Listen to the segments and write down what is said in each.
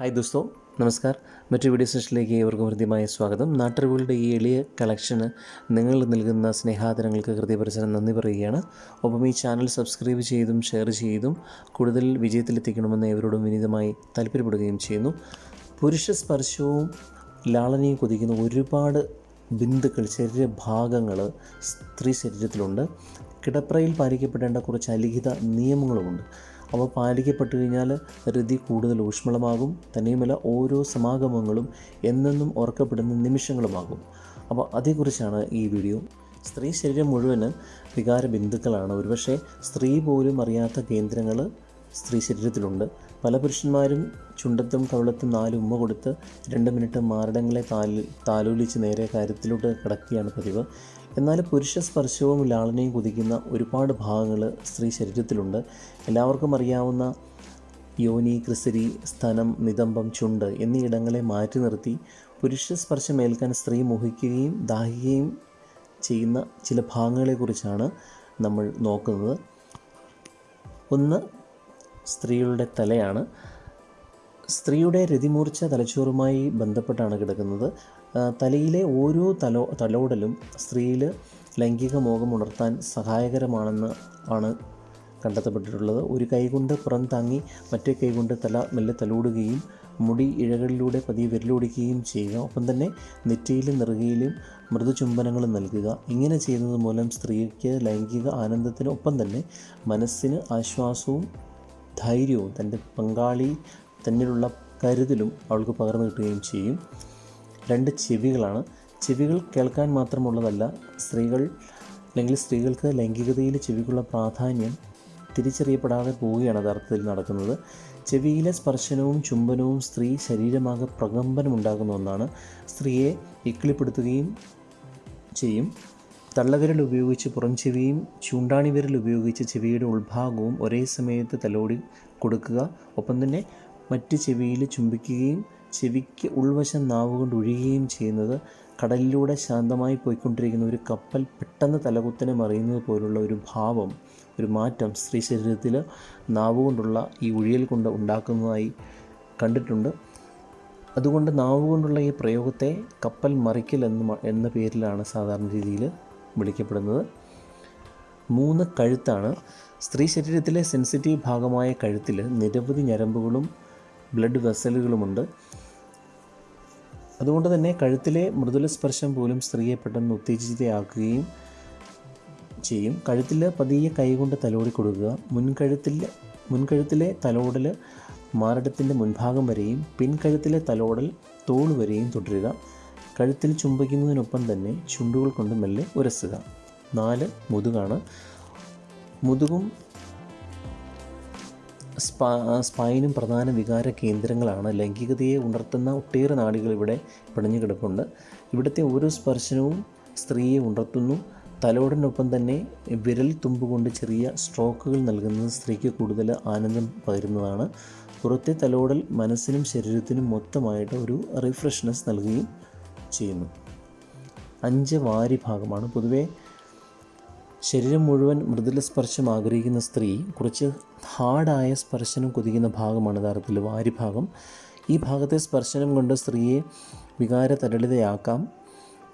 Hi ദോസ്തോ നമസ്കാർ. മറ്റു video സെഷനിലേക്ക് ഏവർക്കും ഹൃദ്യമായ സ്വാഗതം. നാട്ടറിവുകളുടെ ഈ എളിയ കളക്ഷന് നിങ്ങൾ നൽകുന്ന സ്നേഹാദരങ്ങൾക്ക് ഹൃദയപരിസരം നന്ദി പറയുകയാണ്. ഒപ്പം ഈ ചാനൽ സബ്സ്ക്രൈബ് ചെയ്തും ഷെയർ ചെയ്തും കൂടുതൽ വിജയത്തിലെത്തിക്കണമെന്ന് ഏവരോടും വിനീതമായി താല്പര്യപ്പെടുകയും ചെയ്യുന്നു. പുരുഷ സ്പർശവും ലാളനയും കൊതിക്കുന്ന ഒരുപാട് ബിന്ദുക്കൾ ശരീരഭാഗങ്ങൾ സ്ത്രീ ശരീരത്തിലുണ്ട്. കിടപ്രയിൽ പാലിക്കപ്പെടേണ്ട കുറച്ച് അലിഖിത നിയമങ്ങളുമുണ്ട്. അവ പാലിക്കപ്പെട്ടു കഴിഞ്ഞാൽ രതി കൂടുതൽ ഊഷ്മളമാകും. തന്നെയുമല്ല ഓരോ സമാഗമങ്ങളും എന്നെന്നും ഓർക്കപ്പെടുന്ന നിമിഷങ്ങളുമാകും. അപ്പോൾ അതേക്കുറിച്ചാണ് ഈ വീഡിയോ. സ്ത്രീ ശരീരം മുഴുവൻ വികാര ബിന്ദുക്കളാണ്. ഒരുപക്ഷെ സ്ത്രീ പോലും അറിയാത്ത കേന്ദ്രങ്ങൾ സ്ത്രീ ശരീരത്തിലുണ്ട്. പല പുരുഷന്മാരും ചുണ്ടത്തും കവിളത്തും നാല് ഉമ്മ കൊടുത്ത് രണ്ട് മിനിറ്റ് മാരടങ്ങളെ താലി താലോലിച്ച് നേരെ കാര്യത്തിലോട്ട് കിടക്കുകയാണ് പതിവ്. എന്നാൽ പുരുഷ സ്പർശവും ലാളനയും കുതിക്കുന്ന ഒരുപാട് ഭാഗങ്ങൾ സ്ത്രീ ശരീരത്തിലുണ്ട്. എല്ലാവർക്കും അറിയാവുന്ന യോനി ക്രിസരി സ്തനം നിതംബം ചുണ്ട് എന്നീ ഇടങ്ങളെ മാറ്റി നിർത്തി പുരുഷ സ്പർശം ഏൽക്കാൻ സ്ത്രീ മോഹിക്കുകയും ദാഹിക്കുകയും ചെയ്യുന്ന ചില ഭാഗങ്ങളെക്കുറിച്ചാണ് നമ്മൾ നോക്കുന്നത്. ഒന്ന് സ്ത്രീകളുടെ തലയാണ്. സ്ത്രീയുടെ രതിമൂർച്ച തലച്ചോറുമായി ബന്ധപ്പെട്ടാണ് കിടക്കുന്നത്. തലയിലെ ഓരോ തലോ തലോടലും സ്ത്രീയിൽ ലൈംഗിക മോഹം ഉണർത്താൻ സഹായകരമാണെന്ന് ആണ് കണ്ടെത്തപ്പെട്ടിട്ടുള്ളത്. ഒരു കൈകൊണ്ട് പുറം താങ്ങി മറ്റേ കൈകൊണ്ട് തല മെല്ലെ തലോടുകയും മുടി ഇഴകളിലൂടെ പതിയെ വിരലോടിക്കുകയും ചെയ്യുക. ഒപ്പം തന്നെ നെറ്റിയിലും നെറുകയിലും മൃദുചുംബനങ്ങൾ നൽകുക. ഇങ്ങനെ ചെയ്യുന്നത് മൂലം സ്ത്രീക്ക് ലൈംഗിക ആനന്ദത്തിനൊപ്പം തന്നെ മനസ്സിന് ആശ്വാസവും ധൈര്യവും തന്റെ പങ്കാളി തന്നിലുള്ള കരുതലും അവൾക്ക് പകർന്നു കിട്ടുകയും ചെയ്യും. രണ്ട് ചെവികളാണ്. ചെവികൾ കേൾക്കാൻ മാത്രമുള്ളതല്ല സ്ത്രീകൾ അല്ലെങ്കിൽ സ്ത്രീകൾക്ക് ലൈംഗികതയിൽ ചെവിക്കുള്ള പ്രാധാന്യം തിരിച്ചറിയപ്പെടാതെ പോവുകയാണ് യഥാർത്ഥത്തിൽ നടക്കുന്നത്. ചെവിയിലെ സ്പർശനവും ചുംബനവും സ്ത്രീ ശരീരമാകെ പ്രകമ്പനമുണ്ടാകുന്ന ഒന്നാണ്. സ്ത്രീയെ ഇക്കിളിപ്പെടുത്തുകയും ചെയ്യും. തള്ളവിരൽ ഉപയോഗിച്ച് പുറം ചെവിയും ചൂണ്ടാണി വിരൽ ഉപയോഗിച്ച് ചെവിയുടെ ഉൾഭാഗവും ഒരേ സമയത്ത് തലോടി കൊടുക്കുക. ഒപ്പം തന്നെ മറ്റ് ചെവിയിൽ ചുംബിക്കുകയും ചെവിക്ക് ഉൾവശം നാവുകൊണ്ട് ഒഴുകുകയും ചെയ്യുന്നത് കടലിലൂടെ ശാന്തമായി പോയിക്കൊണ്ടിരിക്കുന്ന ഒരു കപ്പൽ പെട്ടെന്ന് തലകുത്തനെ മറിയുന്നത് പോലുള്ള ഒരു ഭാവം ഒരു മാറ്റം സ്ത്രീ ശരീരത്തിൽ നാവുകൊണ്ടുള്ള ഈ ഉഴിയൽ കൊണ്ട് ഉണ്ടാക്കുന്നതായി കണ്ടിട്ടുണ്ട്. അതുകൊണ്ട് നാവുകൊണ്ടുള്ള ഈ പ്രയോഗത്തെ കപ്പൽ മറിക്കൽ എന്ന എന്ന പേരിലാണ് സാധാരണ രീതിയിൽ വിളിക്കപ്പെടുന്നത്. മൂന്ന് കഴുത്താണ്. സ്ത്രീ ശരീരത്തിലെ സെൻസിറ്റീവ് ഭാഗമായ കഴുത്തിൽ നിരവധി ഞരമ്പുകളും ബ്ലഡ് വെസലുകളുമുണ്ട്. അതുകൊണ്ട് തന്നെ കഴുത്തിലെ മൃദുല സ്പർശം പോലും സ്ത്രീയെ പെട്ടെന്ന് ഉത്തേജിതയാക്കുകയും ചെയ്യും. കഴുത്തിൽ പതിയെ കൈകൊണ്ട് തലോടി കൊടുക്കുക. മുൻകഴുത്തിൽ മുൻകഴുത്തിലെ തലോടൽ മാരടത്തിന്റെ മുൻഭാഗം വരെയും പിൻകഴുത്തിലെ തലോടൽ തോൾ വരെയും തുടരുക. കഴുത്തിൽ ചുംബിക്കുന്നതിനൊപ്പം തന്നെ ചുണ്ടുകൾ കൊണ്ട് മെല്ലെ ഉരസുക. നാല് മുതുകാണ്. മുതുകും സ്പൈനും പ്രധാന വികാര കേന്ദ്രങ്ങളാണ് ലൈംഗികതയെ ഉണർത്തുന്ന ഒട്ടേറെ നാടികൾ ഇവിടെ പിണഞ്ഞു കിടപ്പുണ്ട്. ഇവിടുത്തെ ഓരോ സ്പർശനവും സ്ത്രീയെ ഉണർത്തുന്നു. തലോടിനൊപ്പം തന്നെ വിരൽ തുമ്പ് കൊണ്ട് ചെറിയ സ്ട്രോക്കുകൾ നൽകുന്നത് സ്ത്രീക്ക് കൂടുതൽ ആനന്ദം പകരുന്നതാണ്. പുറത്തെ തലോടൽ മനസ്സിനും ശരീരത്തിനും മൊത്തമായിട്ട് ഒരു റിഫ്രഷ്നെസ് നൽകുകയും ചെയ്യുന്നു. അഞ്ച് വാരി ഭാഗമാണ്. പൊതുവേ ശരീരം മുഴുവൻ മൃദുല സ്പർശം ആഗ്രഹിക്കുന്ന സ്ത്രീ കുറച്ച് ഹാർഡായ സ്പർശനം കൊതിക്കുന്ന ഭാഗമാണ് യഥാർത്ഥത്തിൽ വാരിഭാഗം. ഈ ഭാഗത്തെ സ്പർശനം കൊണ്ട് സ്ത്രീയെ വികാരതരളിതയാക്കാം.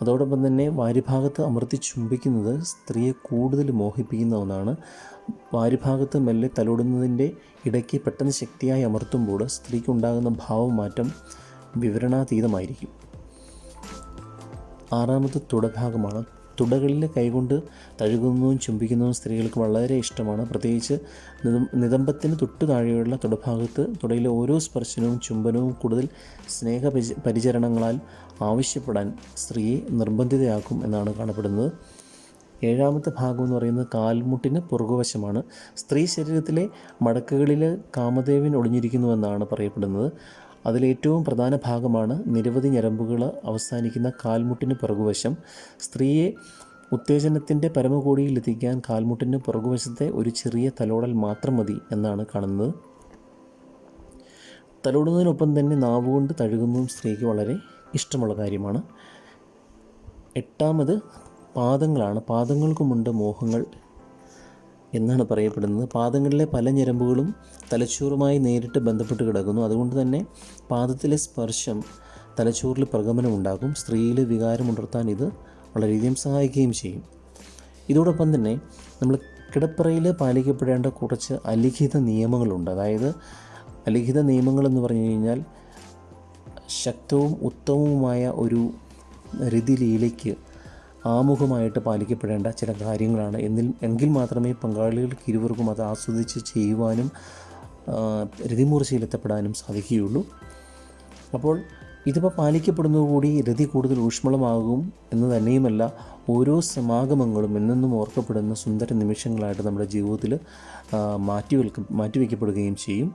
അതോടൊപ്പം തന്നെ വാരിഭാഗത്ത് അമർത്തി ചുംബിക്കുന്നത് സ്ത്രീയെ കൂടുതൽ മോഹിപ്പിക്കുന്ന ഒന്നാണ്. വാരിഭാഗത്ത് മെല്ലെ തലോടുന്നതിന്റെ ഇടയ്ക്ക് പെട്ടെന്ന് ശക്തിയായി അമർത്തുമ്പോൾ സ്ത്രീക്കുണ്ടാകുന്ന ഭാവമാറ്റം വിവരണാതീതമായിരിക്കും. ആറാമത്തെ തുടഭാഗമാണ് തുടകളിലെ കൈകൊണ്ട് തഴുകുന്നതും ചുംബിക്കുന്നതും സ്ത്രീകൾക്ക് വളരെ ഇഷ്ടമാണ്. പ്രത്യേകിച്ച് നിതം- നിതംബത്തിന് തൊട്ടു താഴെയുള്ള തുടഭാഗത്ത് തുടയിലെ ഓരോ സ്പർശനവും ചുംബനവും കൂടുതൽ സ്നേഹ പരിച- പരിചരണങ്ങളാൽ ആവശ്യപ്പെടാൻ സ്ത്രീയെ നിർബന്ധിതയാക്കും എന്നാണ് കാണപ്പെടുന്നത്. ഏഴാമത്തെ ഭാഗം എന്ന് പറയുന്നത് കാൽമുട്ടിന് പുറകുവശമാണ്. സ്ത്രീ ശരീരത്തിലെ മടക്കുകളിൽ കാമദേവൻ ഒളിഞ്ഞിരിക്കുന്നുവെന്നാണ് പറയപ്പെടുന്നത്. അതിലേറ്റവും പ്രധാന ഭാഗമാണ് നിരവധി ഞരമ്പുകൾ അവസാനിക്കുന്ന കാൽമുട്ടിന് പുറകുവശം. സ്ത്രീയെ ഉത്തേജനത്തിന്റെ പരമകോടിയിൽ എത്തിക്കാൻ കാൽമുട്ടിന് പുറകുവശത്തെ ഒരു ചെറിയ തലോടൽ മാത്രം മതി എന്നാണ് കാണുന്നത്. തലോടുന്നതിനൊപ്പം തന്നെ നാവുകൊണ്ട് തഴുകുന്നതും സ്ത്രീക്ക് വളരെ ഇഷ്ടമുള്ള കാര്യമാണ്. എട്ടാമത് പാദങ്ങളാണ്. പാദങ്ങൾക്കുമുണ്ട് മോഹങ്ങൾ. എന്നാണ് പറയപ്പെടുന്നത്. പാദങ്ങളിലെ പല ഞരമ്പുകളും തലച്ചോറുമായി നേരിട്ട് ബന്ധപ്പെട്ട് കിടക്കുന്നു. അതുകൊണ്ട് തന്നെ പാദത്തിലെ സ്പർശം തലച്ചോറിൽ ഉണ്ടാകും സ്ത്രീയിൽ വികാരമുണർത്താൻ ഇത് വളരെയധികം സഹായിക്കുകയും ചെയ്യും. ഇതോടൊപ്പം തന്നെ നമ്മൾ കിടപ്പറയിൽ പാലിക്കപ്പെടേണ്ട കുറച്ച് അലിഖിത നിയമങ്ങളുണ്ട്. അതായത് അലിഖിത നിയമങ്ങളെന്ന് പറഞ്ഞു കഴിഞ്ഞാൽ ശക്തവും ഉത്തമവുമായ ഒരു രതിലീലയ്ക്ക് ആമുഖമായിട്ട് പാലിക്കപ്പെടേണ്ട ചില കാര്യങ്ങളാണ്. എന്നിൽ എങ്കിൽ മാത്രമേ പങ്കാളികൾക്ക് ഇരുവർക്കും അത് ആസ്വദിച്ച് ചെയ്യുവാനും രതിമൂർച്ചയിലെത്തപ്പെടാനും സാധിക്കുകയുള്ളൂ. അപ്പോൾ ഇതിപ്പോൾ പാലിക്കപ്പെടുന്നതുകൂടി രതി കൂടുതൽ ഊഷ്മളമാകും എന്ന് തന്നെയുമല്ല ഓരോ സമാഗമങ്ങളും എന്നെന്നും ഓർക്കപ്പെടുന്ന സുന്ദര നിമിഷങ്ങളായിട്ട് നമ്മുടെ ജീവിതത്തിൽ മാറ്റിവെൽക്ക മാറ്റിവെക്കപ്പെടുകയും ചെയ്യും.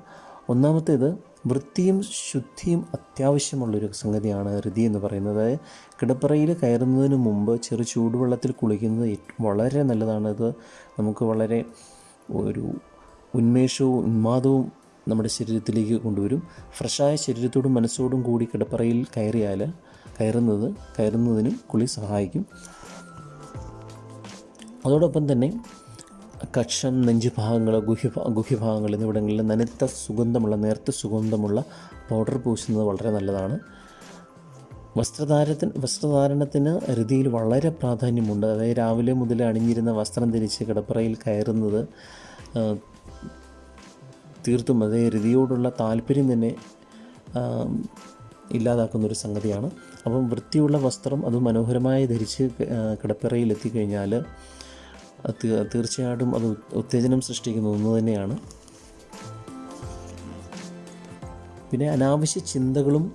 ഒന്നാമത്തേത് വൃത്തിയും ശുദ്ധിയും അത്യാവശ്യമുള്ളൊരു സംഗതിയാണ് ഋതി എന്ന് പറയുന്നത്. കിടപ്പറയിൽ കയറുന്നതിന് മുമ്പ് ചെറു ചൂടുവെള്ളത്തിൽ കുളിക്കുന്നത് വളരെ നല്ലതാണ്. ഇത് നമുക്ക് വളരെ ഒരു ഉന്മേഷവും ഉന്മാദവും നമ്മുടെ ശരീരത്തിലേക്ക് കൊണ്ടുവരും. ഫ്രഷായ ശരീരത്തോടും മനസ്സോടും കൂടി കിടപ്പറയിൽ കയറിയാൽ കയറുന്നത് കയറുന്നതിനും കുളി സഹായിക്കും. അതോടൊപ്പം തന്നെ കക്ഷം നെഞ്ചുഭാഗങ്ങൾ ഗുഹ്യ ഗുഹ്യഭാഗങ്ങൾ എന്നിവിടങ്ങളിൽ നനുത്ത സുഗന്ധമുള്ള നേർത്ത സുഗന്ധമുള്ള പൗഡർ പൂശുന്നത് വളരെ നല്ലതാണ്. വസ്ത്രധാരത്തിന് വസ്ത്രധാരണത്തിന് രതിയിൽ വളരെ പ്രാധാന്യമുണ്ട്. അതായത് രാവിലെ മുതൽ അണിഞ്ഞിരുന്ന വസ്ത്രം ധരിച്ച് കിടപ്പറയിൽ കയറുന്നത് തീർത്തും അതേ രതിയോടുള്ള താല്പര്യം തന്നെ ഇല്ലാതാക്കുന്ന ഒരു സംഗതിയാണ്. അപ്പം വൃത്തിയുള്ള വസ്ത്രം അത് മനോഹരമായി ധരിച്ച് കിടപ്പറയിൽ എത്തിക്കഴിഞ്ഞാൽ തീർച്ചയായിട്ടും അത് ഉത്തേജനം സൃഷ്ടിക്കുന്ന ഒന്ന് തന്നെയാണ്. പിന്നെ അനാവശ്യ ചിന്തകളും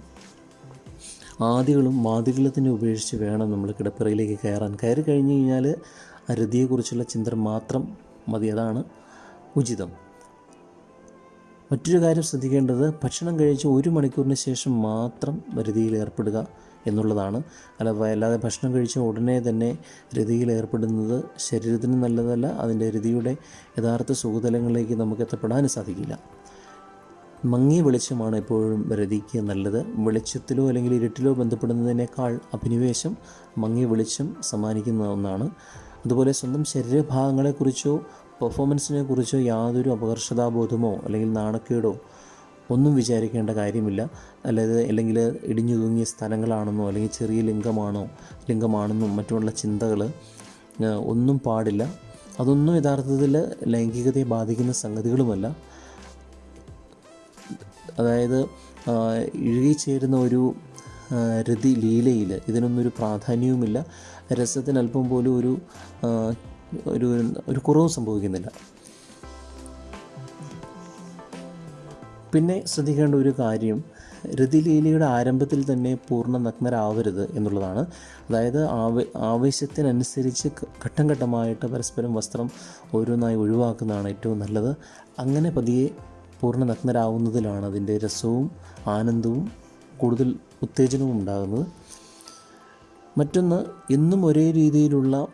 ആദികളും മാതികളത്തിനെ ഉപേക്ഷിച്ച് വേണം നമ്മൾ കിടപ്പിറയിലേക്ക് കയറാൻ. കയറി കഴിഞ്ഞ് കഴിഞ്ഞാൽ ആ രതിയെക്കുറിച്ചുള്ള ചിന്ത മാത്രം മതി. അതാണ് ഉചിതം. മറ്റൊരു കാര്യം ശ്രദ്ധിക്കേണ്ടത് ഭക്ഷണം കഴിച്ച് ഒരു മണിക്കൂറിന് ശേഷം മാത്രം രതിയിൽ ഏർപ്പെടുക എന്നുള്ളതാണ്. അല്ല അല്ലാതെ ഭക്ഷണം കഴിച്ച ഉടനെ തന്നെ രതിയിൽ ഏർപ്പെടുന്നത് ശരീരത്തിന് നല്ലതല്ല അതിന്റെ രതിയുടെ യഥാർത്ഥ സുഖതലങ്ങളിലേക്ക് നമുക്ക് എത്തപ്പെടാനും സാധിക്കില്ല. മങ്ങിയ വെളിച്ചമാണ് എപ്പോഴും രതിക്ക് നല്ലത്. വെളിച്ചത്തിലോ അല്ലെങ്കിൽ ഇരുട്ടിലോ ബന്ധപ്പെടുന്നതിനേക്കാൾ അഭിനിവേശം മങ്ങിയ വെളിച്ചം സമ്മാനിക്കുന്ന ഒന്നാണ്. അതുപോലെ സ്വന്തം ശരീരഭാഗങ്ങളെക്കുറിച്ചോ പെർഫോമൻസിനെ കുറിച്ച് യാതൊരു അപകർഷതാബോധമോ അല്ലെങ്കിൽ നാണക്കേടോ ഒന്നും വിചാരിക്കേണ്ട കാര്യമില്ല. അല്ലാതെ അല്ലെങ്കിൽ ഇടിഞ്ഞു തൂങ്ങിയ സ്ഥലങ്ങളാണെന്നോ അല്ലെങ്കിൽ ചെറിയ ലിംഗമാണോ ലിംഗമാണെന്നും മറ്റുമുള്ള ചിന്തകൾ ഒന്നും പാടില്ല. അതൊന്നും യഥാർത്ഥത്തിൽ ലൈംഗികതയെ ബാധിക്കുന്ന സംഗതികളുമല്ല. അതായത് ഇഴുകിച്ചേരുന്ന ഒരു രതി ലീലയിൽ ഒരു പ്രാധാന്യവുമില്ല. രസത്തിന് അല്പം പോലും ഒരു ഒരു ഒരു കുറവും സംഭവിക്കുന്നില്ല. പിന്നെ ശ്രദ്ധിക്കേണ്ട ഒരു കാര്യം രതിലീലയുടെ ആരംഭത്തിൽ തന്നെ പൂർണ നഗ്നരാവരുത് എന്നുള്ളതാണ്. അതായത് ആവ ആവേശത്തിനനുസരിച്ച് ഘട്ടം ഘട്ടമായിട്ട് പരസ്പരം വസ്ത്രം ഓരോന്നായി ഒഴിവാക്കുന്നതാണ് ഏറ്റവും നല്ലത്. അങ്ങനെ പതിയെ പൂർണ നഗ്നരാവുന്നതിലാണ് അതിന്റെ രസവും ആനന്ദവും കൂടുതൽ ഉത്തേജനവും ഉണ്ടാകുന്നത്. മറ്റൊന്ന് എന്നും ഒരേ രീതിയിലുള്ള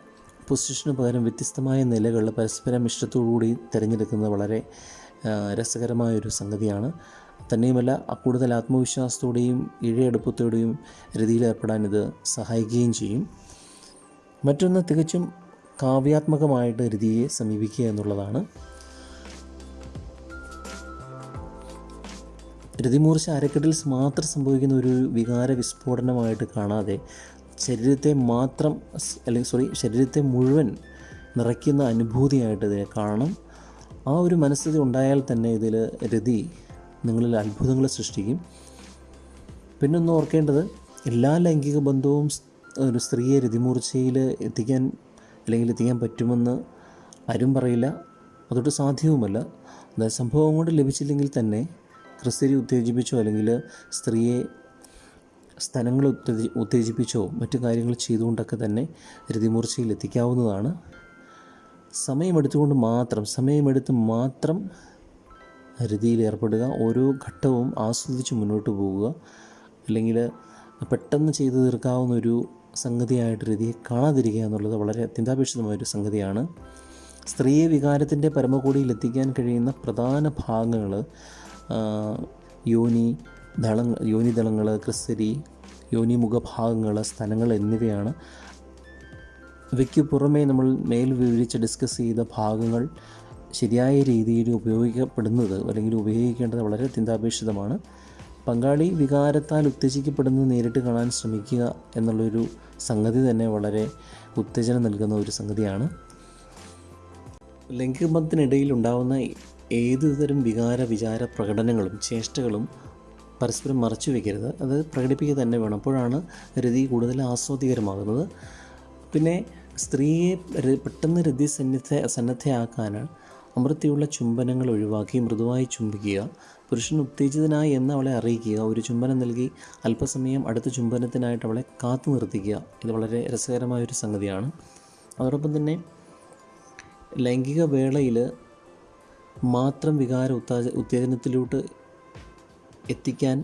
പൊസിഷന് പകരം വ്യത്യസ്തമായ നിലകൾ പരസ്പരം ഇഷ്ടത്തോടുകൂടി തിരഞ്ഞെടുക്കുന്നത് വളരെ രസകരമായ രസകരമായൊരു സംഗതിയാണ്. തന്നെയുമല്ല കൂടുതൽ ആത്മവിശ്വാസത്തോടെയും ഇഴയെടുപ്പത്തോടെയും രതിയിൽ ഏർപ്പെടാൻ ഇത് സഹായിക്കുകയും ചെയ്യും. മറ്റൊന്ന് തികച്ചും കാവ്യാത്മകമായിട്ട് രതിയെ സമീപിക്കുക എന്നുള്ളതാണ്. രതിമൂർച്ച അരക്കെട്ടിൽ മാത്രം സംഭവിക്കുന്ന ഒരു വികാര വിസ്ഫോടനമായിട്ട് കാണാതെ ശരീരത്തെ മാത്രം അല്ലെങ്കിൽ സോറി ശരീരത്തെ മുഴുവൻ നിറയ്ക്കുന്ന അനുഭൂതിയായിട്ട് ഇതിനെ കാണണം. ആ ഒരു മനസ്ഥിതി ഉണ്ടായാൽ തന്നെ ഇതിൽ രതി നിങ്ങളിൽ അത്ഭുതങ്ങൾ സൃഷ്ടിക്കും. പിന്നെ ഒന്ന് ഓർക്കേണ്ടത് എല്ലാ ലൈംഗിക ബന്ധവും ഒരു സ്ത്രീയെ രതിമൂർച്ചയിൽ എത്തിക്കാൻ അല്ലെങ്കിൽ എത്തിക്കാൻ പറ്റുമെന്ന് ആരും പറയില്ല. അതൊട്ട് സാധ്യവുമല്ല. സംഭവം കൊണ്ട് ലഭിച്ചില്ലെങ്കിൽ തന്നെ ക്രിസ്തരി ഉത്തേജിപ്പിച്ചോ അല്ലെങ്കിൽ സ്ത്രീയെ സ്ഥലങ്ങൾ ഉത്തേജി ഉത്തേജിപ്പിച്ചോ മറ്റു കാര്യങ്ങൾ ചെയ്തുകൊണ്ടൊക്കെ തന്നെ രതിമൂർച്ചയിൽ എത്തിക്കാവുന്നതാണ് സമയമെടുത്തുകൊണ്ട് മാത്രം സമയമെടുത്ത് മാത്രം രതിയിൽ ഏർപ്പെടുക ഓരോ ഘട്ടവും ആസ്വദിച്ച് മുന്നോട്ട് പോവുക അല്ലെങ്കിൽ പെട്ടെന്ന് ചെയ്തു തീർക്കാവുന്ന ഒരു സംഗതിയായിട്ട് രതിയെ കാണാതിരിക്കുക എന്നുള്ളത് വളരെ അത്യന്താപേക്ഷിതമായൊരു സംഗതിയാണ്. സ്ത്രീയെ വികാരത്തിന്റെ പരമകോടിയിൽ എത്തിക്കാൻ കഴിയുന്ന പ്രധാന ഭാഗങ്ങൾ യോനി ദളങ്ങൾ യോനി ദളങ്ങൾ ക്രിസ്തരി യോനി മുഖഭാഗങ്ങൾ സ്ഥലങ്ങൾ എന്നിവയാണ്. ഇവയ്ക്ക് പുറമേ നമ്മൾ മേൽ വിവരിച്ച് ഡിസ്കസ് ചെയ്ത ഭാഗങ്ങൾ ശരിയായ രീതിയിൽ ഉപയോഗിക്കപ്പെടുന്നത് അല്ലെങ്കിൽ ഉപയോഗിക്കേണ്ടത് വളരെ അത്യന്താപേക്ഷിതമാണ് പങ്കാളി വികാരത്താൽ ഉത്തേജിക്കപ്പെടുന്നത് നേരിട്ട് കാണാൻ ശ്രമിക്കുക എന്നുള്ളൊരു സംഗതി തന്നെ വളരെ ഉത്തേജനം നൽകുന്ന ഒരു സംഗതിയാണ്. ലൈംഗികബന്ധത്തിനിടയിൽ ഉണ്ടാകുന്ന ഏതുതരം വികാര വിചാര പ്രകടനങ്ങളും ചേഷ്ടകളും പരസ്പരം മറച്ചു വയ്ക്കരുത് അത് പ്രകടിപ്പിക്കുക തന്നെ വേണം. അപ്പോഴാണ് രതി കൂടുതൽ ആസ്വാദികരമാകുന്നത് പിന്നെ സ്ത്രീയെ പെട്ടെന്ന് രതി സന്നിധ സന്നദ്ധയാക്കാൻ അമൃത്തിയുള്ള ചുംബനങ്ങൾ ഒഴിവാക്കി മൃദുവായി ചുംബിക്കുക പുരുഷൻ ഉത്തേജിതനായി എന്ന് അവളെ അറിയിക്കുക ഒരു ചുംബനം നൽകി അല്പസമയം അടുത്ത ചുംബനത്തിനായിട്ട് അവളെ കാത്തു നിർത്തിക്കുക. ഇത് വളരെ രസകരമായൊരു സംഗതിയാണ്. അതോടൊപ്പം തന്നെ ലൈംഗിക വേളയിൽ മാത്രം വികാര ഉത്താജ ഉത്തേജനത്തിലോട്ട് എത്തിക്കാൻ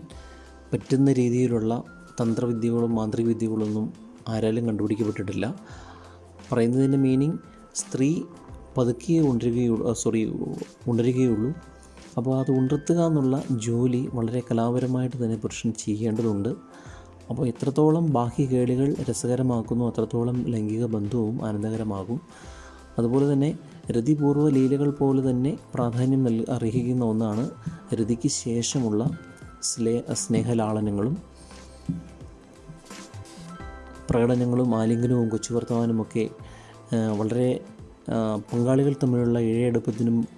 പറ്റുന്ന രീതിയിലുള്ള തന്ത്രവിദ്യകളും മാന്ത്രികവിദ്യകളൊന്നും ആരാലും കണ്ടുപിടിക്കപ്പെട്ടിട്ടില്ല. പറയുന്നതിന്റെ മീനിങ് സ്ത്രീ പതുക്കിയേ ഉണരുകയുള്ളൂ സോറി ഉണരുകയുള്ളൂ. അപ്പോൾ അത് ഉണർത്തുക എന്നുള്ള ജോലി വളരെ കലാപരമായിട്ട് തന്നെ പുരുഷൻ ചെയ്യേണ്ടതുണ്ട്. അപ്പോൾ എത്രത്തോളം ബാഹ്യ കേളികൾ രസകരമാക്കുന്നു അത്രത്തോളം ലൈംഗിക ബന്ധവും ആനന്ദകരമാകും. അതുപോലെ തന്നെ രതിപൂർവ ലീലകൾ പോലെ തന്നെ പ്രാധാന്യം നൽ അർഹിക്കുന്ന ഒന്നാണ് രതിക്ക് ശേഷമുള്ള സ്ലേ സ്നേഹലാളനങ്ങളും പ്രകടനങ്ങളും ആലിംഗനവും കൊച്ചു വർത്തമാനുമൊക്കെ വളരെ പങ്കാളികൾ തമ്മിലുള്ള ഇഴയെടുപ്പത്തിനും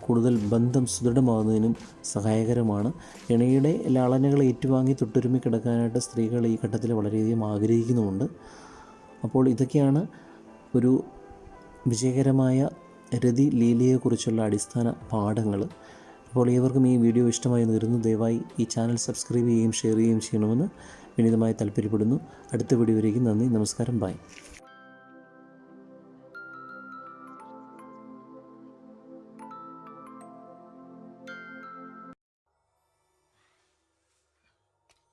കൂടുതൽ ബന്ധം സുദൃഢമാകുന്നതിനും സഹായകരമാണ്. ഇണയുടെ ലാളനകൾ ഏറ്റുവാങ്ങി തൊട്ടുരുമി കിടക്കാനായിട്ട് സ്ത്രീകൾ ഈ ഘട്ടത്തിൽ വളരെയധികം ആഗ്രഹിക്കുന്നുമുണ്ട്. അപ്പോൾ ഇതൊക്കെയാണ് ഒരു വിജയകരമായ രതി ലീലയെക്കുറിച്ചുള്ള അടിസ്ഥാന പാഠങ്ങൾ. അപ്പോൾ ഏവർക്കും ഈ വീഡിയോ ഇഷ്ടമായി എന്ന് കരുതുന്നു. ദയവായി ഈ ചാനൽ സബ്സ്ക്രൈബ് ചെയ്യുകയും ഷെയർ ചെയ്യുകയും ചെയ്യണമെന്ന് വിനീതമായി താല്പര്യപ്പെടുന്നു. അടുത്ത വീഡിയോയിലേക്ക് നന്ദി. നമസ്കാരം. ബൈ.